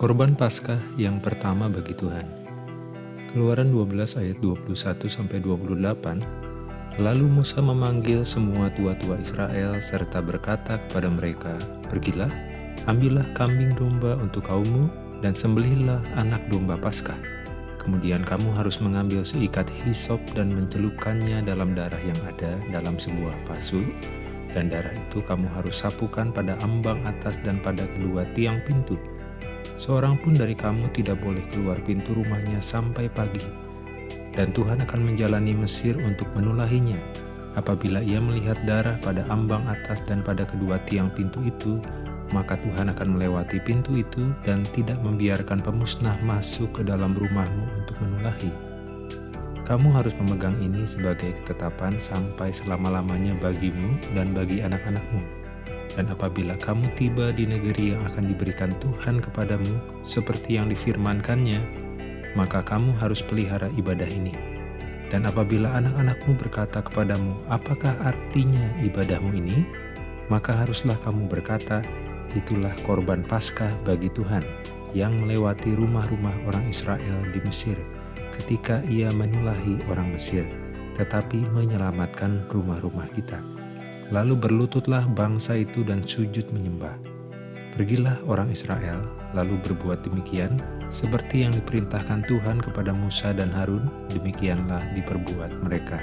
Korban Paskah yang pertama bagi Tuhan. Keluaran 12 ayat 21 sampai 28. Lalu Musa memanggil semua tua-tua Israel serta berkata kepada mereka, "Pergilah, ambillah kambing domba untuk kaummu dan sembelihlah anak domba Paskah. Kemudian kamu harus mengambil seikat hisop dan mencelupkannya dalam darah yang ada dalam sebuah pasu, dan darah itu kamu harus sapukan pada ambang atas dan pada kedua tiang pintu. Seorang pun dari kamu tidak boleh keluar pintu rumahnya sampai pagi. Dan Tuhan akan menjalani Mesir untuk menulahinya. Apabila ia melihat darah pada ambang atas dan pada kedua tiang pintu itu, maka Tuhan akan melewati pintu itu dan tidak membiarkan pemusnah masuk ke dalam rumahmu untuk menulahi. Kamu harus memegang ini sebagai ketetapan sampai selama-lamanya bagimu dan bagi anak-anakmu. Dan apabila kamu tiba di negeri yang akan diberikan Tuhan kepadamu, seperti yang difirmankannya, maka kamu harus pelihara ibadah ini. Dan apabila anak-anakmu berkata kepadamu, apakah artinya ibadahmu ini? Maka haruslah kamu berkata, itulah korban Paskah bagi Tuhan yang melewati rumah-rumah orang Israel di Mesir ketika ia menulahi orang Mesir, tetapi menyelamatkan rumah-rumah kita. Lalu berlututlah bangsa itu dan sujud menyembah. Pergilah orang Israel, lalu berbuat demikian, seperti yang diperintahkan Tuhan kepada Musa dan Harun, demikianlah diperbuat mereka.